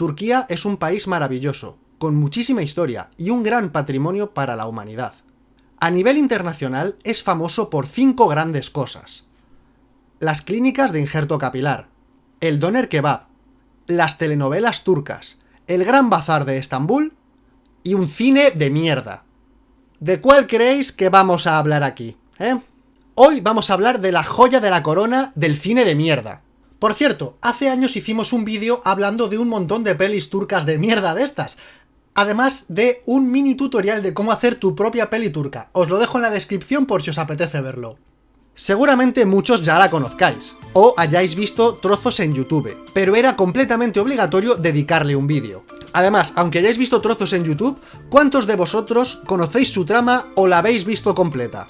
Turquía es un país maravilloso, con muchísima historia y un gran patrimonio para la humanidad. A nivel internacional es famoso por cinco grandes cosas. Las clínicas de injerto capilar, el doner kebab, las telenovelas turcas, el gran bazar de Estambul y un cine de mierda. ¿De cuál creéis que vamos a hablar aquí? ¿Eh? Hoy vamos a hablar de la joya de la corona del cine de mierda. Por cierto, hace años hicimos un vídeo hablando de un montón de pelis turcas de mierda de estas, además de un mini tutorial de cómo hacer tu propia peli turca. Os lo dejo en la descripción por si os apetece verlo. Seguramente muchos ya la conozcáis, o hayáis visto trozos en YouTube, pero era completamente obligatorio dedicarle un vídeo. Además, aunque hayáis visto trozos en YouTube, ¿cuántos de vosotros conocéis su trama o la habéis visto completa?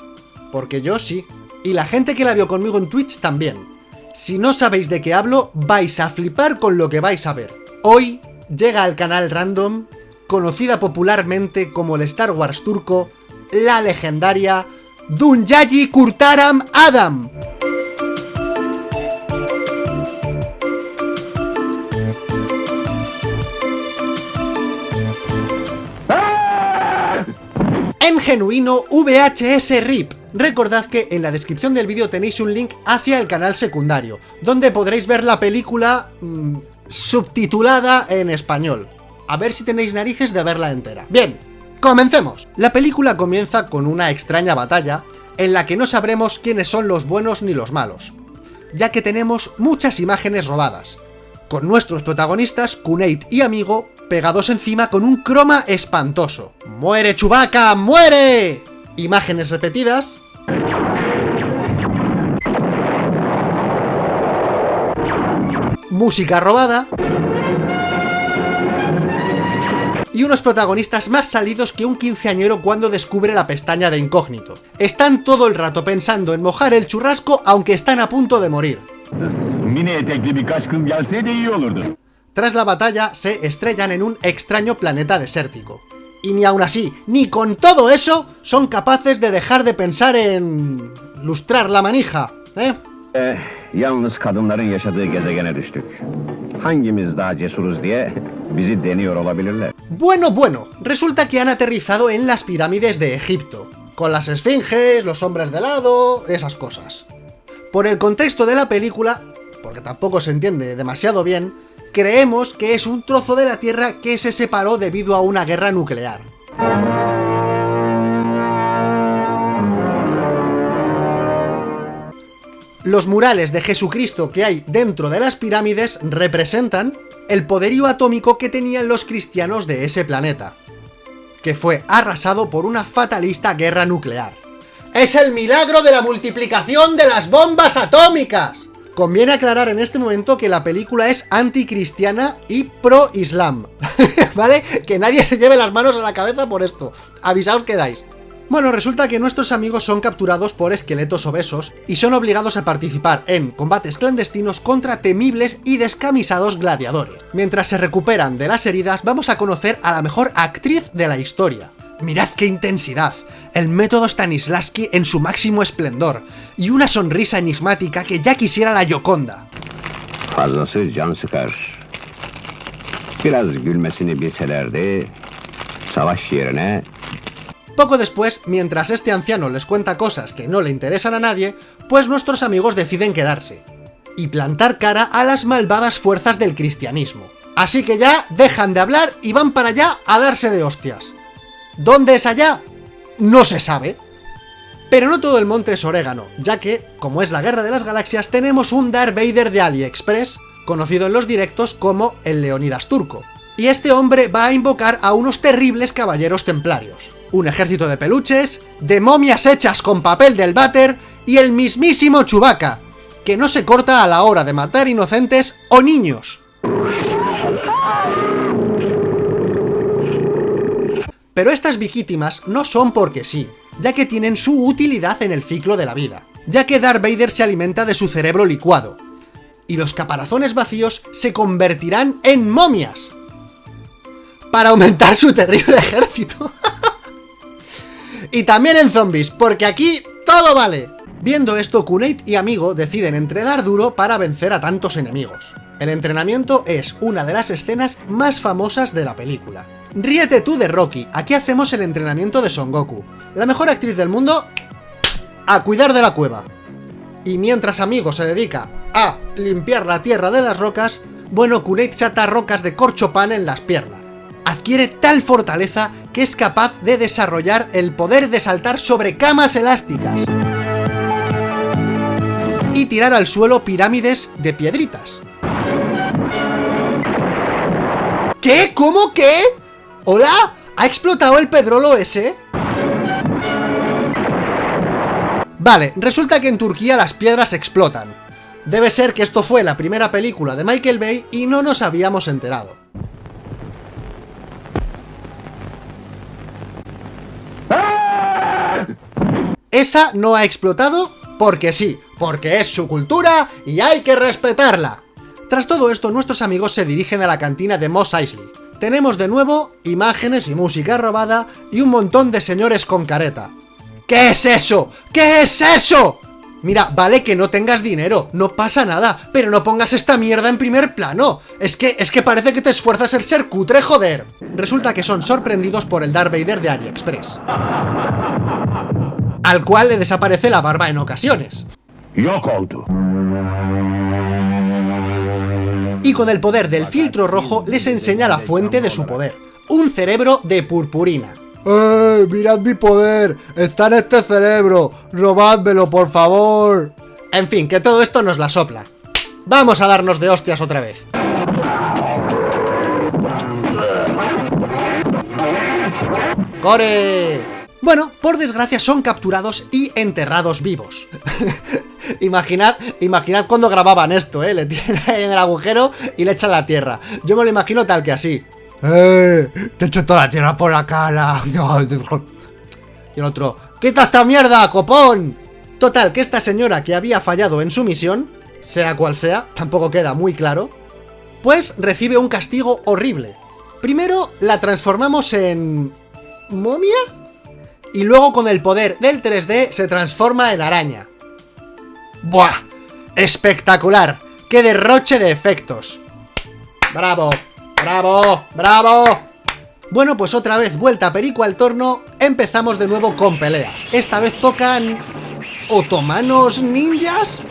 Porque yo sí. Y la gente que la vio conmigo en Twitch también. Si no sabéis de qué hablo, vais a flipar con lo que vais a ver. Hoy llega al canal Random, conocida popularmente como el Star Wars turco, la legendaria Dunyaji Kurtaram Adam. En genuino VHS RIP, Recordad que en la descripción del vídeo tenéis un link hacia el canal secundario, donde podréis ver la película mmm, subtitulada en español. A ver si tenéis narices de verla entera. Bien, comencemos. La película comienza con una extraña batalla, en la que no sabremos quiénes son los buenos ni los malos, ya que tenemos muchas imágenes robadas, con nuestros protagonistas, Kunate y Amigo, pegados encima con un croma espantoso. ¡Muere Chewbacca! ¡Muere! Imágenes repetidas, música robada y unos protagonistas más salidos que un quinceañero cuando descubre la pestaña de incógnito. Están todo el rato pensando en mojar el churrasco aunque están a punto de morir. Tras la batalla, se estrellan en un extraño planeta desértico. Y ni aún así, ni con todo eso, son capaces de dejar de pensar en... lustrar la manija, ¿eh? Eh, Bueno, bueno, resulta que han aterrizado en las pirámides de Egipto, con las esfinges, los hombres de lado, esas cosas. Por el contexto de la película, porque tampoco se entiende demasiado bien, creemos que es un trozo de la Tierra que se separó debido a una guerra nuclear. Los murales de Jesucristo que hay dentro de las pirámides representan el poderío atómico que tenían los cristianos de ese planeta, que fue arrasado por una fatalista guerra nuclear. ¡Es el milagro de la multiplicación de las bombas atómicas! Conviene aclarar en este momento que la película es anticristiana y pro-islam, ¿vale? Que nadie se lleve las manos a la cabeza por esto. Avisaos que dais. Bueno, resulta que nuestros amigos son capturados por esqueletos obesos y son obligados a participar en combates clandestinos contra temibles y descamisados gladiadores. Mientras se recuperan de las heridas, vamos a conocer a la mejor actriz de la historia. Mirad qué intensidad, el método Stanislavski en su máximo esplendor, y una sonrisa enigmática que ya quisiera la Yoconda. Biraz gülmesini savaş yerine Poco después, mientras este anciano les cuenta cosas que no le interesan a nadie, pues nuestros amigos deciden quedarse y plantar cara a las malvadas fuerzas del cristianismo. Así que ya dejan de hablar y van para allá a darse de hostias. ¿Dónde es allá? No se sabe. Pero no todo el monte es orégano, ya que, como es la Guerra de las Galaxias, tenemos un Darth Vader de AliExpress, conocido en los directos como el Leonidas Turco. Y este hombre va a invocar a unos terribles caballeros templarios. Un ejército de peluches, de momias hechas con papel del váter y el mismísimo Chewbacca, que no se corta a la hora de matar inocentes o niños. Pero estas víctimas no son porque sí, ya que tienen su utilidad en el ciclo de la vida, ya que Darth Vader se alimenta de su cerebro licuado, y los caparazones vacíos se convertirán en momias, para aumentar su terrible ejército. Y también en zombies, porque aquí todo vale. Viendo esto, Kunate y Amigo deciden entrenar duro para vencer a tantos enemigos. El entrenamiento es una de las escenas más famosas de la película. Ríete tú de Rocky, aquí hacemos el entrenamiento de Son Goku. La mejor actriz del mundo... A cuidar de la cueva. Y mientras Amigo se dedica a limpiar la tierra de las rocas, bueno, Kunate chata rocas de corchopan en las piernas. Adquiere tal fortaleza que es capaz de desarrollar el poder de saltar sobre camas elásticas. Y tirar al suelo pirámides de piedritas. ¿Qué? ¿Cómo qué? ¿Hola? ¿Ha explotado el pedrolo ese? Vale, resulta que en Turquía las piedras explotan. Debe ser que esto fue la primera película de Michael Bay y no nos habíamos enterado. Esa no ha explotado porque sí, porque es su cultura y hay que respetarla. Tras todo esto, nuestros amigos se dirigen a la cantina de Moss Eisley. Tenemos de nuevo imágenes y música robada y un montón de señores con careta. ¿Qué es eso? ¿Qué es eso? Mira, vale que no tengas dinero, no pasa nada, pero no pongas esta mierda en primer plano. Es que, es que parece que te esfuerzas en ser cutre, joder. Resulta que son sorprendidos por el Darth Vader de AliExpress. Al cual le desaparece la barba en ocasiones. Y con el poder del filtro rojo les enseña la fuente de su poder. Un cerebro de purpurina. ¡Eh! ¡Mirad mi poder! ¡Está en este cerebro! ¡Robádmelo, por favor! En fin, que todo esto nos la sopla. Vamos a darnos de hostias otra vez. ¡Core! Bueno, por desgracia son capturados y enterrados vivos. imaginad, imaginad cuando grababan esto, ¿eh? Le tiran en el agujero y le echan la tierra. Yo me lo imagino tal que así. ¡Eh! Te echo toda la tierra por la cara. Y el otro, ¡quita esta mierda, copón! Total, que esta señora que había fallado en su misión, sea cual sea, tampoco queda muy claro, pues recibe un castigo horrible. Primero la transformamos en... ¿momia? Y luego con el poder del 3D se transforma en araña. ¡Buah! ¡Espectacular! ¡Qué derroche de efectos! ¡Bravo! ¡Bravo! ¡Bravo! Bueno, pues otra vez vuelta Perico al torno, empezamos de nuevo con peleas. Esta vez tocan... ¿Otomanos ninjas?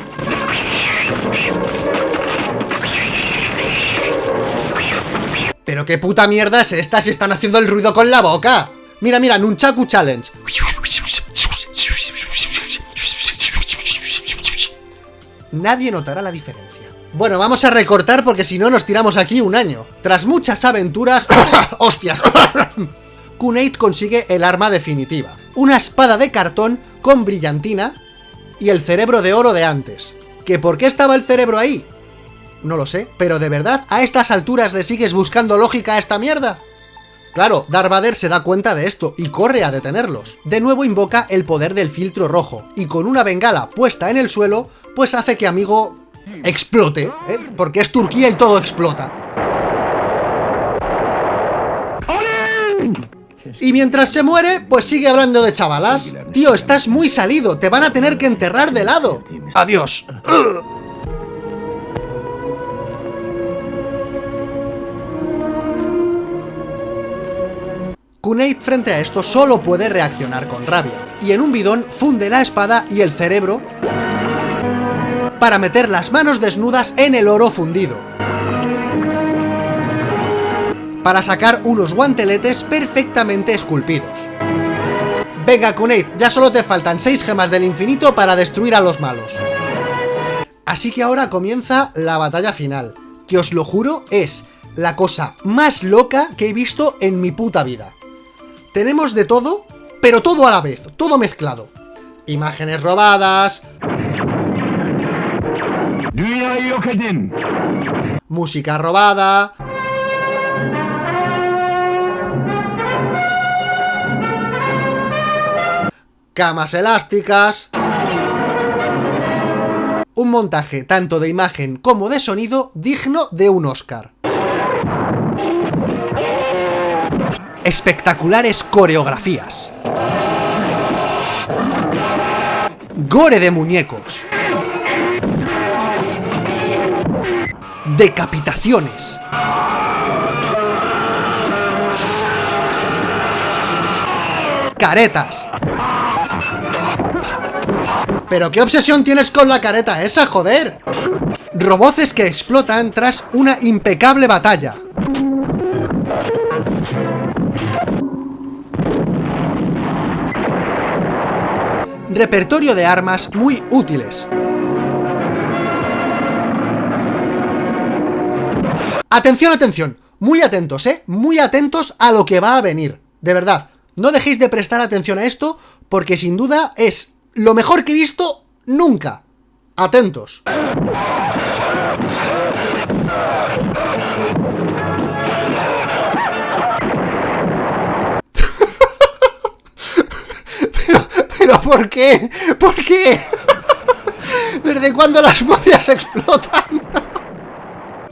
¿Pero qué puta mierda es esta si están haciendo el ruido con la boca? Mira, mira, Nunchaku Challenge. Nadie notará la diferencia. Bueno, vamos a recortar porque si no nos tiramos aquí un año. Tras muchas aventuras... ¡Hostias! Kunate consigue el arma definitiva. Una espada de cartón con brillantina y el cerebro de oro de antes. ¿Que por qué estaba el cerebro ahí? No lo sé, pero de verdad, ¿a estas alturas le sigues buscando lógica a esta mierda? Claro, Darth Vader se da cuenta de esto y corre a detenerlos. De nuevo invoca el poder del filtro rojo, y con una bengala puesta en el suelo, pues hace que Amigo explote, ¿eh? porque es Turquía y todo explota. Y mientras se muere, pues sigue hablando de chavalas. Tío, estás muy salido, te van a tener que enterrar de lado. Adiós. Kunate frente a esto solo puede reaccionar con rabia, y en un bidón funde la espada y el cerebro para meter las manos desnudas en el oro fundido. Para sacar unos guanteletes perfectamente esculpidos. Venga, Kunate, ya solo te faltan 6 gemas del infinito para destruir a los malos. Así que ahora comienza la batalla final, que os lo juro es la cosa más loca que he visto en mi puta vida. Tenemos de todo, pero todo a la vez, todo mezclado. Imágenes robadas, Música robada. Camas elásticas. Un montaje tanto de imagen como de sonido digno de un Oscar. Espectaculares coreografías. Gore de muñecos. decapitaciones. Caretas. ¿Pero qué obsesión tienes con la careta esa, joder? Roboces que explotan tras una impecable batalla. Repertorio de armas muy útiles. Atención, atención, muy atentos, ¿eh? Muy atentos a lo que va a venir, de verdad. No dejéis de prestar atención a esto, porque sin duda es lo mejor que he visto nunca. Atentos. Pero, ¿por qué? ¿Por qué? ¿Desde cuándo las momias explotan?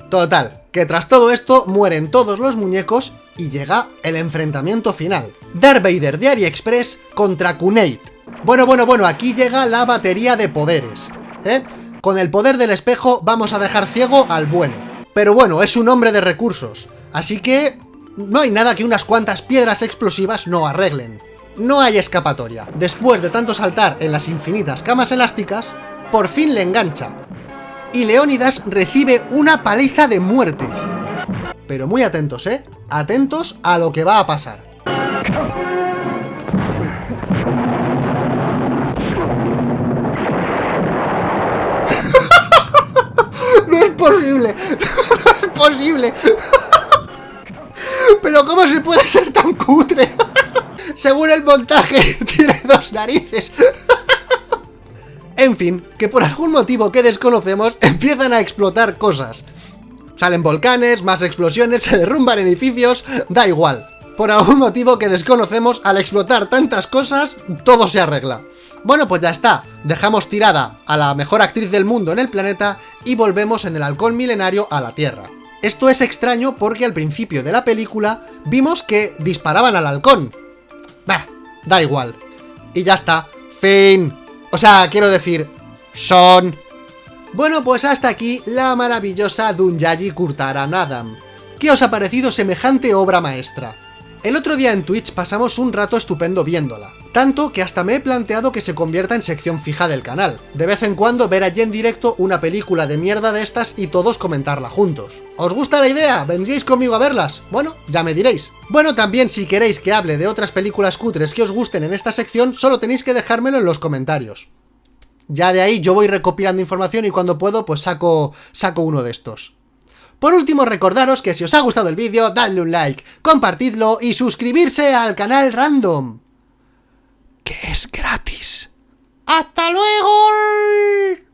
Total, que tras todo esto mueren todos los muñecos y llega el enfrentamiento final. Darth Vader de AliExpress contra Kunate. Bueno, bueno, bueno, aquí llega la batería de poderes, ¿eh? Con el poder del espejo vamos a dejar ciego al bueno. Pero bueno, es un hombre de recursos, así que no hay nada que unas cuantas piedras explosivas no arreglen. No hay escapatoria. Después de tanto saltar en las infinitas camas elásticas, por fin le engancha, y Leónidas recibe una paliza de muerte. Pero muy atentos, ¿eh? Atentos a lo que va a pasar. no es posible, no es posible. Pero ¿cómo se puede ser tan cutre? Según el montaje, tiene dos narices. En fin, que por algún motivo que desconocemos empiezan a explotar cosas. Salen volcanes, más explosiones, se derrumban edificios, da igual. Por algún motivo que desconocemos, al explotar tantas cosas, todo se arregla. Bueno, pues ya está. Dejamos tirada a la mejor actriz del mundo en el planeta y volvemos en el halcón milenario a la Tierra. Esto es extraño porque al principio de la película vimos que disparaban al halcón. Da igual. Y ya está. Fin. O sea, quiero decir, son... Bueno, pues hasta aquí la maravillosa Dunyaji Kurtaran Adam. ¿Qué os ha parecido semejante obra maestra? El otro día en Twitch pasamos un rato estupendo viéndola, tanto que hasta me he planteado que se convierta en sección fija del canal. De vez en cuando ver allí en directo una película de mierda de estas y todos comentarla juntos. ¿Os gusta la idea? ¿Vendríais conmigo a verlas? Bueno, ya me diréis. Bueno, también si queréis que hable de otras películas cutres que os gusten en esta sección, solo tenéis que dejármelo en los comentarios. Ya de ahí yo voy recopilando información y cuando puedo pues saco, saco uno de estos. Por último, recordaros que si os ha gustado el vídeo, dadle un like, compartidlo y suscribirse al canal Random es gratis. ¡Hasta luego!